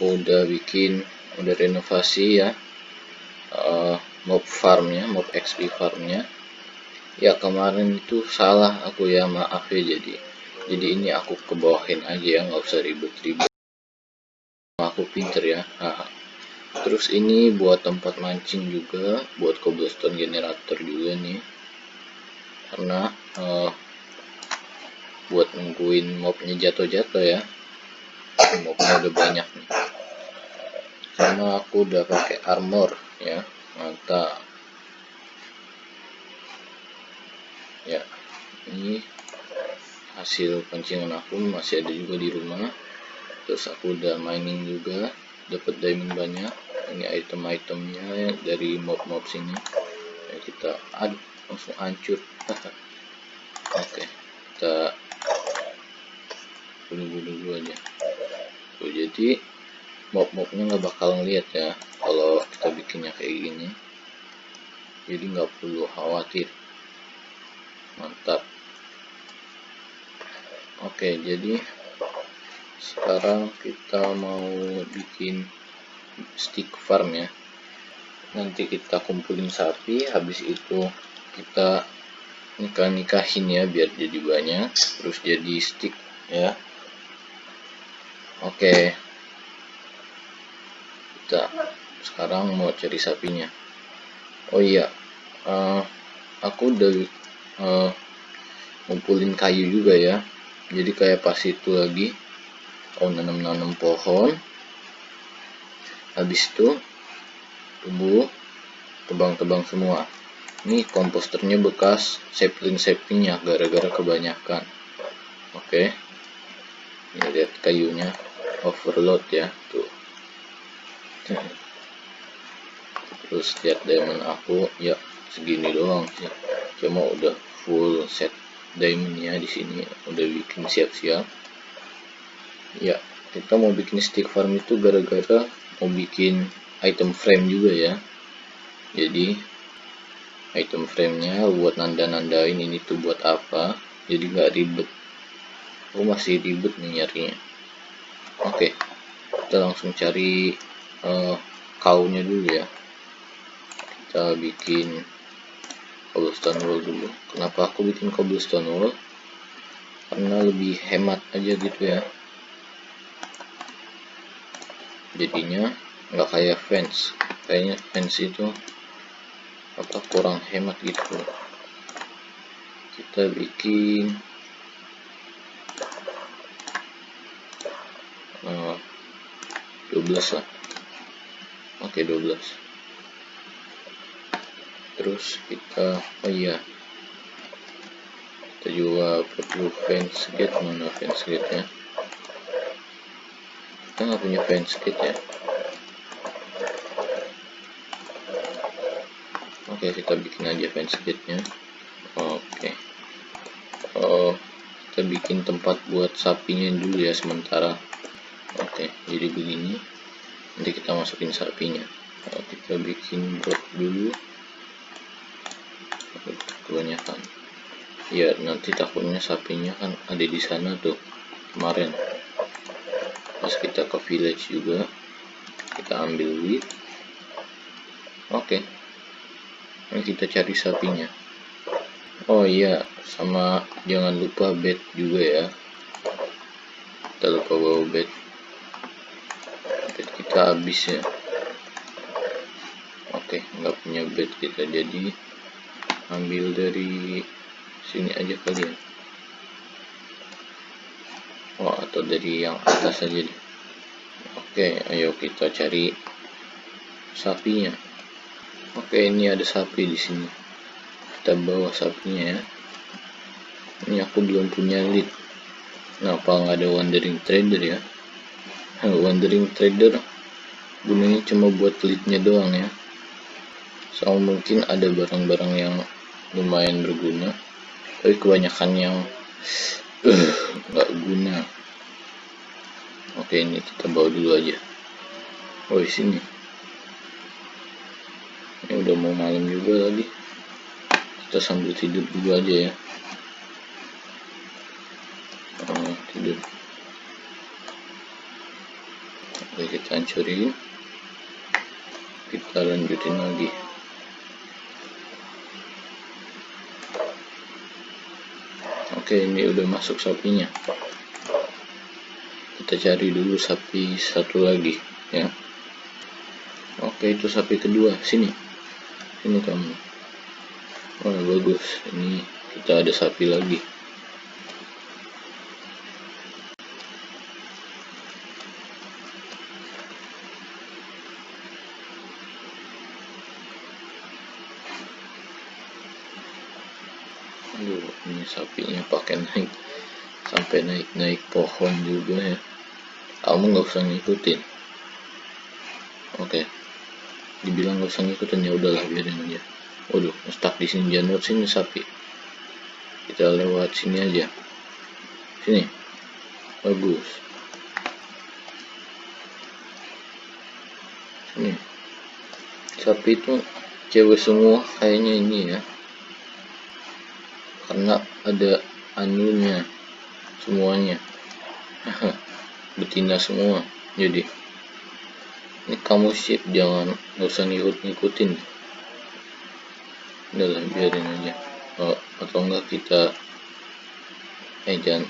aku udah bikin udah renovasi ya uh, mob farmnya mob XP farmnya. Ya kemarin itu salah aku ya maaf ya jadi jadi ini aku kebawahin aja ya nggak usah ribet-ribet. Aku pinter ya nah, terus ini buat tempat mancing juga buat cobblestone generator juga nih. Karena uh, buat nungguin mobnya jatuh-jatuh ya mobnya udah banyak nih. Sama aku udah pakai armor ya mantap ya ini hasil pancingan aku masih ada juga di rumah. Terus aku udah mining juga dapat diamond banyak. Ini item-itemnya dari mob-mob sini. Ya, kita aduh langsung hancur. Oke okay, kita bunuh-bunuh dulu aja tuh jadi mob-mobnya nggak bakal ngeliat ya kalau kita bikinnya kayak gini. Jadi nggak perlu khawatir. Mantap. Oke jadi sekarang kita mau bikin stick farm ya. Nanti kita kumpulin sapi habis itu kita nikah nikahin ya biar jadi banyak terus jadi stick ya oke. Kita sekarang mau cari sapinya. Oh iya uh, aku udah uh, ngumpulin kayu juga ya. Jadi kayak pas itu lagi oh nanam-nanam pohon. Habis itu tumbuh tebang-tebang semua. Ini komposternya bekas sapling-saplingnya gara-gara kebanyakan. Oke. Okay. ini lihat kayunya overload ya tuh. Terus lihat diamond aku ya segini doang sih. Cuma udah full set diamondnya di sini. Udah bikin siap-siap. Ya kita mau bikin stick farm itu gara-gara mau bikin item frame juga ya. Jadi item framenya buat nanda-nandain ini tuh buat apa jadi nggak ribet. Oh masih ribet nih nyarinya oke kita langsung cari uh, kaunya dulu ya. Kita bikin cobblestone wall dulu. Kenapa aku bikin cobblestone wall karena lebih hemat aja gitu ya. Jadinya nggak kayak fence. Kayaknya fence itu apa kurang hemat gitu. Kita bikin 12 lah oke 12 terus kita oh iya. Kita juga perlu fence gate mana fence gate nya kita nggak punya fence gate ya oke kita bikin aja fence gate nya oke. Oh kita bikin tempat buat sapinya dulu ya sementara oke jadi begini nanti kita masukin sapinya. Nah, kita bikin blok dulu kebanyakan. Ya nanti takutnya sapinya kan ada di sana tuh kemarin. Pas kita ke village juga kita ambil wheat oke ini kita cari sapinya. Oh iya sama jangan lupa bed juga ya. Kita lupa bawa bed kita habis ya. Oke nggak punya bed kita jadi ambil dari sini aja kali ya. Oh atau dari yang atas aja deh. Oke ayo kita cari sapinya. Oke ini ada sapi di sini. Kita bawa sapinya ya. Ini aku belum punya lead kenapa nggak ada wandering trader ya? Wandering trader gunanya cuma buat leadnya doang ya. Sama mungkin ada barang-barang yang lumayan berguna tapi kebanyakan yang eh, nggak uh, guna. Oke ini kita bawa dulu aja. Oh sini. Ini udah mau malam juga lagi. Kita sambil tidur dulu aja ya. Oh, tidur. Oke kita hancurin kita lanjutin lagi. Oke ini udah masuk sapinya. Kita cari dulu sapi satu lagi ya. Oke itu sapi kedua. Sini. Sini kamu. Wah bagus, ini kita ada sapi lagi. Aduh, ini sapinya pakai naik sampai naik-naik pohon juga ya. Kamu nggak usah ngikutin. Oke, dibilang nggak usah ngikutin ya udahlah biarin aja. Waduh stuck di sini. Jangan lewat sini sapi. Kita lewat sini aja. Sini. Bagus. Sini. Sapi itu cewek semua kayaknya ini ya karena ada anunya semuanya. Betina semua. Jadi ini kamu sip jangan nggak usah ngikut-ngikutin udahlah biarin aja. Oh, atau enggak kita eh jangan.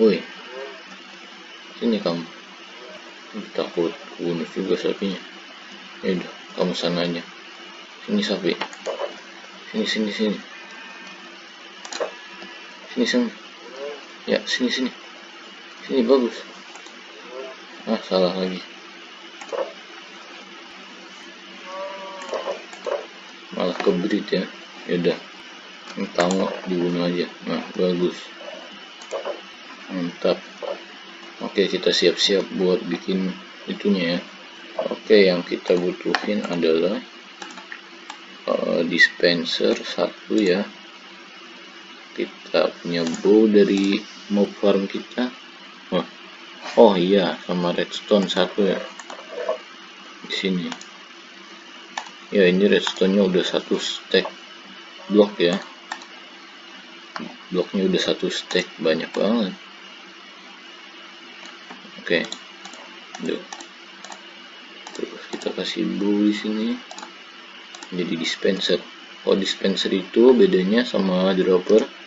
Woi sini kamu. Takut bunuh juga sapinya. Ya udah kamu sana aja. Sini sapi. Sini sini sini sini sini ya sini sini. Sini bagus. Ah salah lagi. Malah kebrit ya. Yaudah kamu dibunuh aja. Nah bagus. Mantap. Oke kita siap-siap buat bikin itunya ya. Oke yang kita butuhin adalah uh, dispenser satu ya kita punya bow dari mob farm kita. Oh, oh iya sama redstone satu ya. Di sini. Ya ini redstone nya udah satu stack blok ya. Bloknya udah satu stack banyak banget. Oke. Okay. terus kita kasih blue di sini. Jadi dispenser. Oh dispenser itu bedanya sama dropper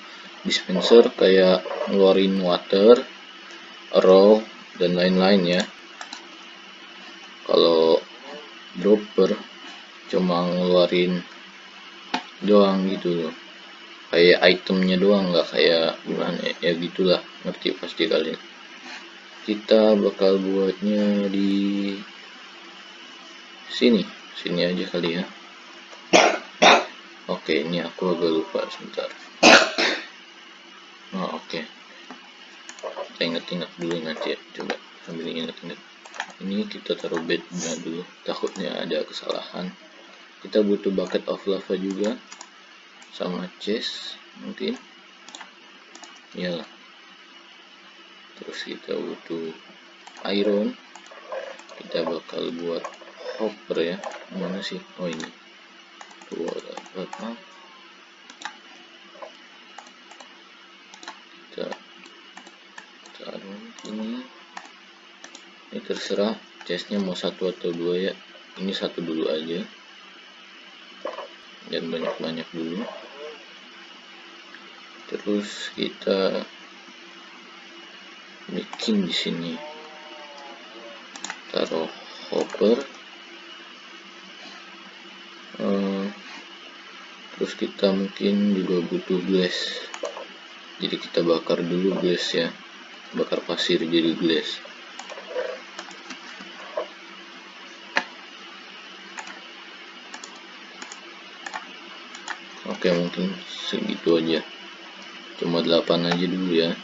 dispenser kayak ngeluarin water raw dan lain-lain ya. Kalau dropper cuma ngeluarin doang gitu loh. Kayak itemnya doang nggak kayak gimana ya, ya gitulah. Ngerti pasti kalian. Kita bakal buatnya di sini. Sini aja kali ya. Oke ini aku agak lupa sebentar oh oke inget-inget dulu nanti ya. Coba sambil inget-inget ini kita taruh bednya dulu. Takutnya ada kesalahan. Kita butuh bucket of lava juga. Sama chest mungkin. Ya terus kita butuh iron. Kita bakal buat hopper ya. Mana sih? Oh ini. Dua apa kita taruh ini ini terserah chestnya mau satu atau dua ya. Ini satu dulu aja. Dan banyak-banyak dulu. Terus kita bikin di sini. Taruh hopper. Uh, terus kita mungkin juga butuh glass. Jadi kita bakar dulu glass ya. Bakar pasir jadi glass oke mungkin segitu aja. Cuma 8 aja dulu ya.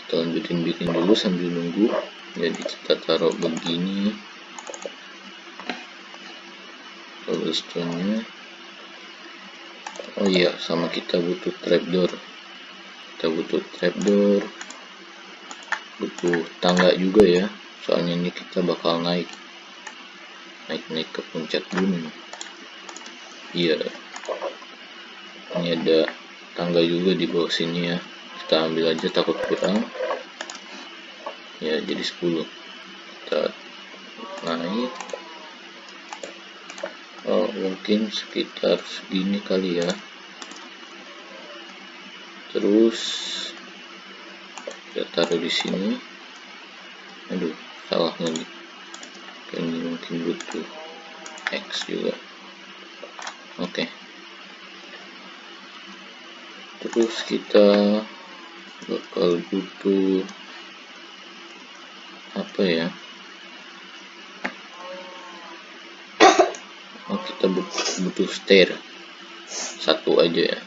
Kita lanjutin bikin dulu sambil nunggu. Jadi kita taruh begini. Cobblestone nya oh iya sama kita butuh trapdoor kita butuh trapdoor butuh tangga juga ya. Soalnya ini kita bakal naik. Naik-naik ke puncak gunung. Iya ini ada tangga juga di bawah sini ya. Kita ambil aja takut kurang. Ya jadi 10 kita naik. Oh, mungkin sekitar segini kali ya. Terus kita taruh di sini. Aduh salah lagi. Ini mungkin butuh X juga. Oke. okay. Terus kita bakal butuh apa ya? Oh kita butuh stair. Satu aja ya.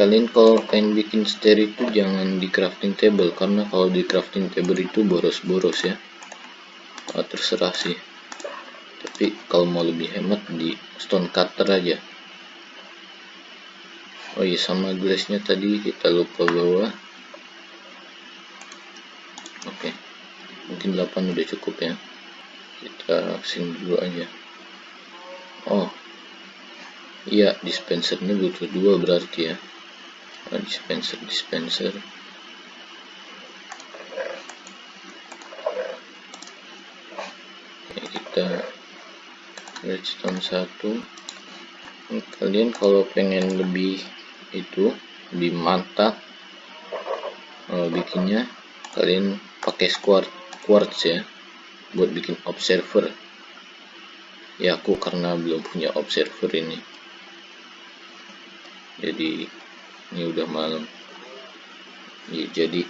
Kalian kalau pengen bikin stair itu jangan di crafting table karena kalau di crafting table itu boros-boros ya. Oh, terserah sih. Tapi kalau mau lebih hemat di stone cutter aja oh iya sama glassnya tadi kita lupa bawa. Oke. Okay. mungkin 8 udah cukup ya. Kita sing dulu aja. Oh. Iya dispensernya butuh dua berarti ya. Oh, dispenser dispenser. Oke, kita redstone satu. Kalian kalau pengen lebih itu lebih mantap uh, bikinnya. Kalian pakai square quartz ya buat bikin observer. Ya aku karena belum punya observer ini. Jadi ini udah malam. Ya, jadi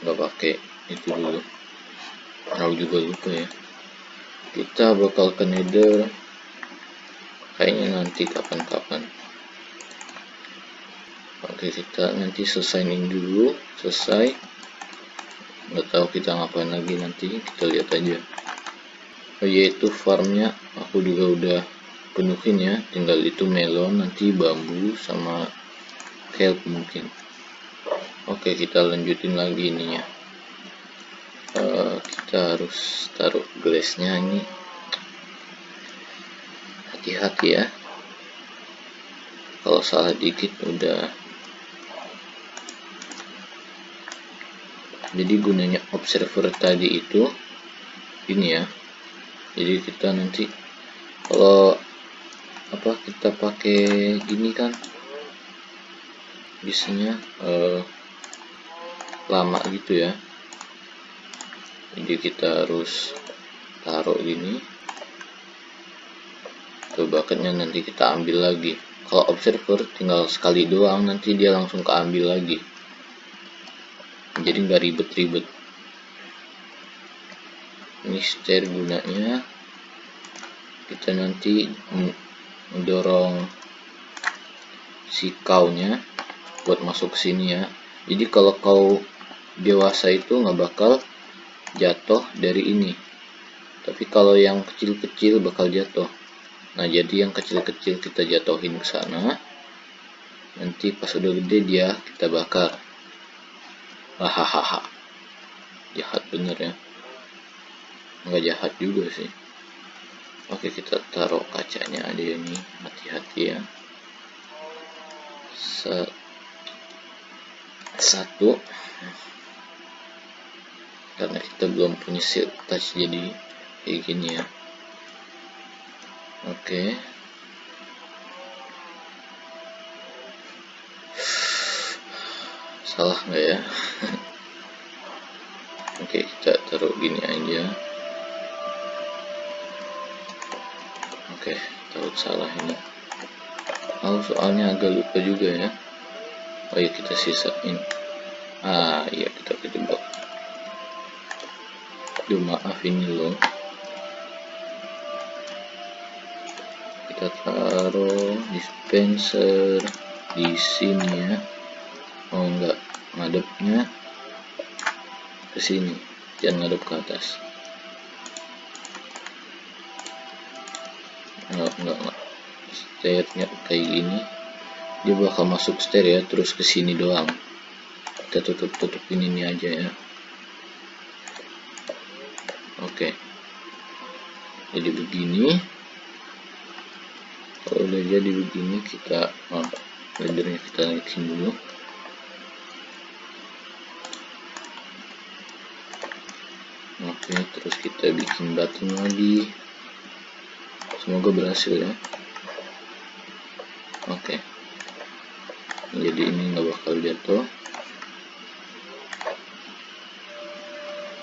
nggak pakai itu dulu. Aku juga lupa ya. Kita bakal ke nether. Kayaknya nanti kapan-kapan oke kita nanti selesaiin dulu. Selesai. Nggak tahu kita ngapain lagi nanti. Kita lihat aja. Oh, yaitu farmnya. Aku juga udah penuhin ya. Tinggal itu melon nanti bambu sama help mungkin. Oke kita lanjutin lagi ininya. Uh, kita harus taruh glassnya ini. Hati-hati ya. Kalau salah dikit udah jadi gunanya observer tadi itu ini ya. Jadi kita nanti kalau apa kita pakai gini kan. Bisanya uh, lama gitu ya. Jadi kita harus taruh gini ke bucketnya nanti kita ambil lagi. Kalau observer tinggal sekali doang nanti dia langsung keambil lagi jadi nggak ribet-ribet. Ini stair gunanya. Kita nanti mendorong si kaunya buat masuk sini ya. Jadi kalau kau dewasa itu nggak bakal jatuh dari ini. Tapi kalau yang kecil-kecil bakal jatuh. Nah jadi yang kecil-kecil kita jatuhin ke sana. Nanti pas udah gede dia kita bakar hahaha. Jahat bener ya. Nggak jahat juga sih. Oke kita taruh kacanya ada ini hati-hati ya. Satu. Karena kita belum punya silk touch jadi kayak gini ya. Oke okay. Salah nggak ya? Oke kita taruh gini aja. Oke taruh salah ini. Oh soalnya agak lupa juga ya. Oh ya kita sisain. Ah iya kita kejebak Duh maaf ini loh. Kita taruh dispenser di sini ya. Oh enggak ngadepnya ke sini jangan ngadep ke atas. Enggak enggak enggak. Stairnya kayak gini dia bakal masuk stair ya terus ke sini doang. Kita tutup tutup ini aja ya. Oke. Jadi begini. Kalau udah jadi begini kita oh, kita naikin dulu oke terus kita bikin button lagi. Semoga berhasil ya. Oke. Jadi ini nggak bakal jatuh.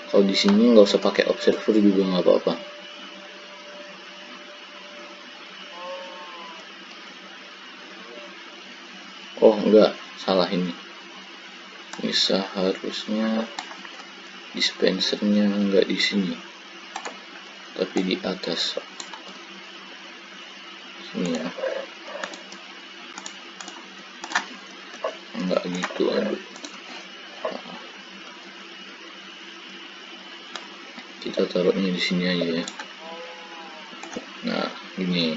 Kalau di sini nggak usah pakai observer juga nggak apa-apa. Oh enggak salah ini. Ini seharusnya dispensernya enggak di sini tapi di atas. Sini ya. Enggak gitu aduh. Kita taruhnya di sini aja ya. Nah ini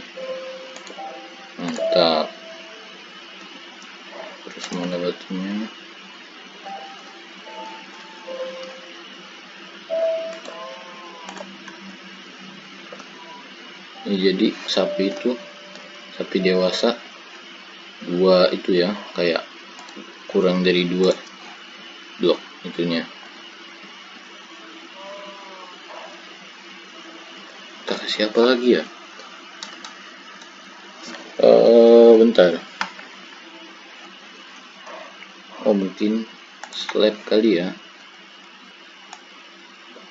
mantap. Terus mana batunya jadi sapi itu sapi dewasa dua itu ya kayak kurang dari dua. Blok itunya. Kita kasih apa lagi ya? Uh, bentar. Oh mungkin slab kali ya.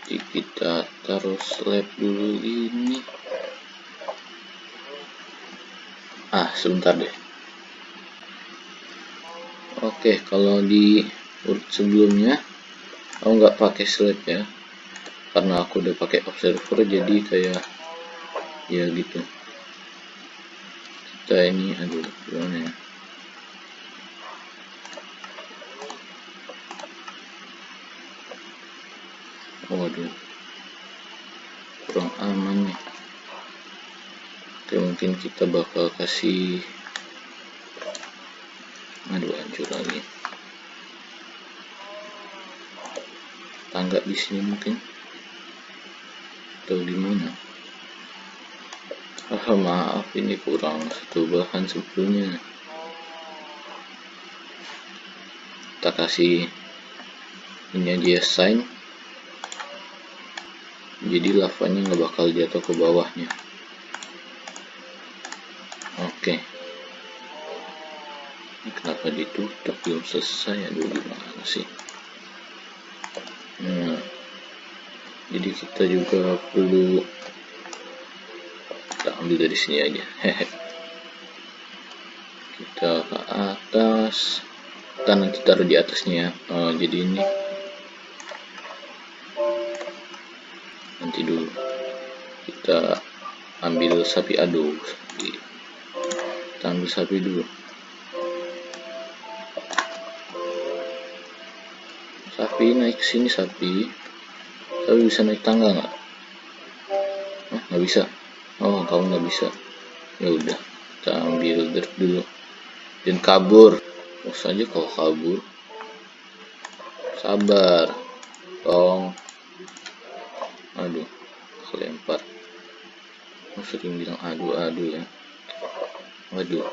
Jadi kita taruh slab dulu ini ah sebentar deh. Oke kalau di urut sebelumnya aku nggak pakai slab ya. Karena aku udah pakai observer jadi kayak ya gitu. Kita ini aduh gimana ya? Waduh. Kurang aman nih Oke mungkin kita bakal kasih aduh hancur lagi. Tangga di sini mungkin. Atau di mana? Ah maaf ini kurang satu bahan sebelumnya. Kita kasih ini aja ya sign jadi lavanya nggak bakal jatuh ke bawahnya oke. Ini kenapa ditutup? Belum selesai aduh gimana sih? Nah jadi kita juga perlu kita ambil dari sini aja. Kita ke atas. Kita nanti taruh di atasnya ya. Oh, jadi ini. Nanti dulu. Kita ambil sapi aduk. Kita ambil sapi dulu sapi naik ke sini sapi. Sapi bisa naik tangga nggak? Nggak bisa? Oh kamu nggak bisa. Ya udah kita ambil dirt dulu. Dan kabur. Oh saja kalau kabur. Sabar. Tong. Aduh kelempar. Sering bilang aduh aduh ya waduh.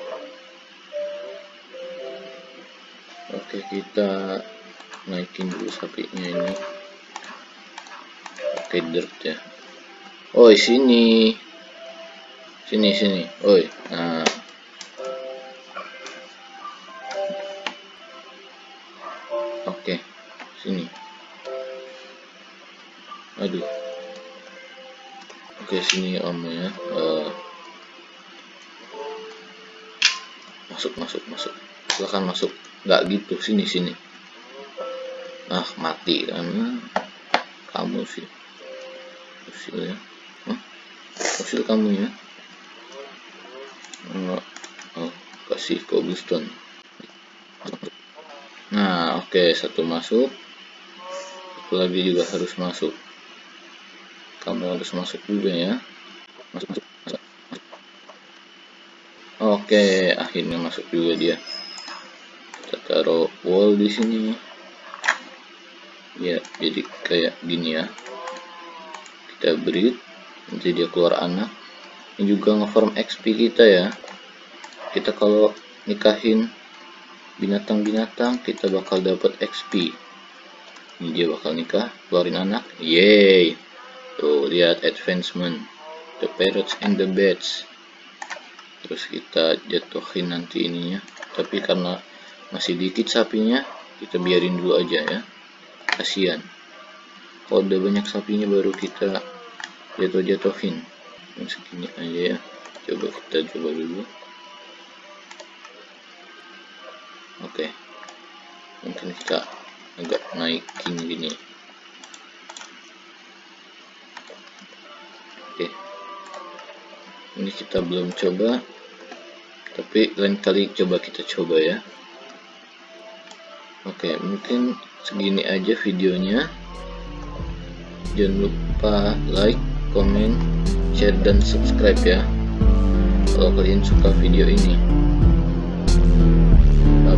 Oke kita naikin dulu sapinya ini. Pakai dirt ya. Oh sini. Sini sini. Oi nah. Oke sini. Aduh oke sini om ya. Uh, masuk masuk masuk. Silahkan masuk. Nggak gitu. Sini sini. Ah mati kan. Kamu sih. Usil ya. Hah? usil kamu ya? Oh, oh kasih cobblestone nah oke. Okay, satu masuk. Satu lagi juga harus masuk. Kamu harus masuk juga ya. Masuk masuk Oke, akhirnya masuk juga dia. Kita taruh wall di sini. Ya, jadi kayak gini ya. Kita breed, nanti dia keluar anak. Ini juga ngeform XP kita ya. Kita kalau nikahin binatang-binatang kita bakal dapat XP ini dia bakal nikah keluarin anak yay tuh lihat advancement the parrots and the bats terus kita jatuhin nanti ininya. Tapi karena masih dikit sapinya kita biarin dulu aja ya. Kasihan kalau udah banyak sapinya baru kita jatuh-jatuhin. Segini aja ya. Coba kita coba dulu. Oke. Mungkin kita agak naikin gini. Oke. Ini kita belum coba tapi lain kali coba kita coba ya. Oke mungkin segini aja videonya. Jangan lupa like comment share dan subscribe ya. Kalau kalian suka video ini.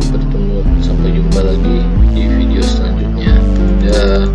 Bertemu sampai jumpa lagi di video selanjutnya. Dadah